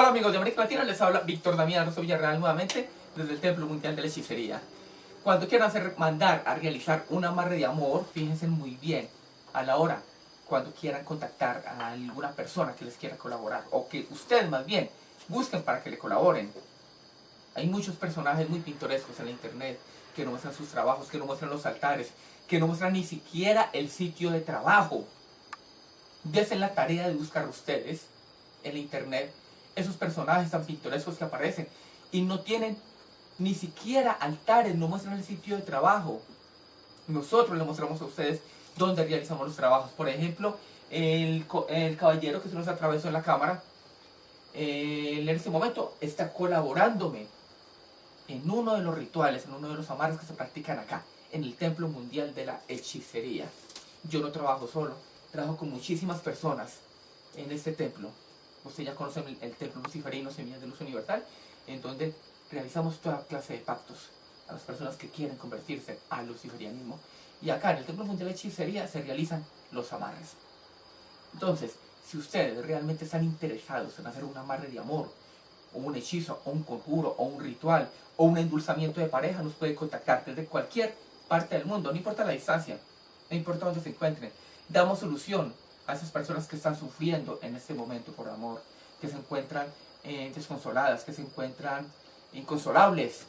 Hola amigos de América Latina, les habla Víctor Damián Rosso Villarreal nuevamente desde el Templo Mundial de la Hechicería. Cuando quieran hacer, mandar a realizar un amarre de amor, fíjense muy bien a la hora cuando quieran contactar a alguna persona que les quiera colaborar o que ustedes más bien busquen para que le colaboren. Hay muchos personajes muy pintorescos en la internet que no muestran sus trabajos, que no muestran los altares, que no muestran ni siquiera el sitio de trabajo. Desen la tarea de buscar ustedes en la internet esos personajes tan pintorescos que aparecen y no tienen ni siquiera altares, no muestran el sitio de trabajo. Nosotros le mostramos a ustedes dónde realizamos los trabajos. Por ejemplo, el, el caballero que se nos atravesó en la cámara, eh, en este momento está colaborándome en uno de los rituales, en uno de los amarres que se practican acá, en el Templo Mundial de la Hechicería. Yo no trabajo solo, trabajo con muchísimas personas en este templo usted ya conoce el, templo luciferino Semillas de Luz Universal, en donde realizamos toda clase de pactos a las personas que quieren convertirse al luciferianismo. Y acá en el Templo Mundial de Hechicería se realizan los amarres. Entonces, si ustedes realmente están interesados en hacer un amarre de amor, o un hechizo, o un conjuro, o un ritual, o un endulzamiento de pareja, nos pueden contactar desde cualquier parte del mundo, no importa la distancia, no importa dónde se encuentren. Damos solución a esas personas que están sufriendo en este momento por amor, que se encuentran eh, desconsoladas, que se encuentran inconsolables.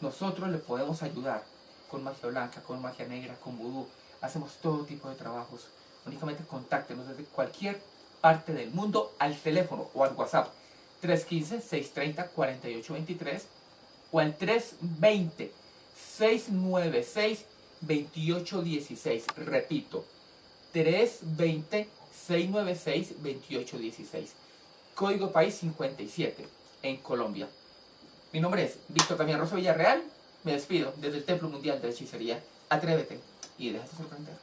Nosotros le podemos ayudar con magia blanca, con magia negra, con vudú. Hacemos todo tipo de trabajos. Únicamente contáctenos desde cualquier parte del mundo al teléfono o al WhatsApp 315-630-4823 o al 320-696-2816. Repito, 320-696-2816. Código País 57 en Colombia. Mi nombre es Víctor Damián Rosa Villarreal. Me despido desde el Templo Mundial de la Hechicería. Atrévete y déjate sorprender.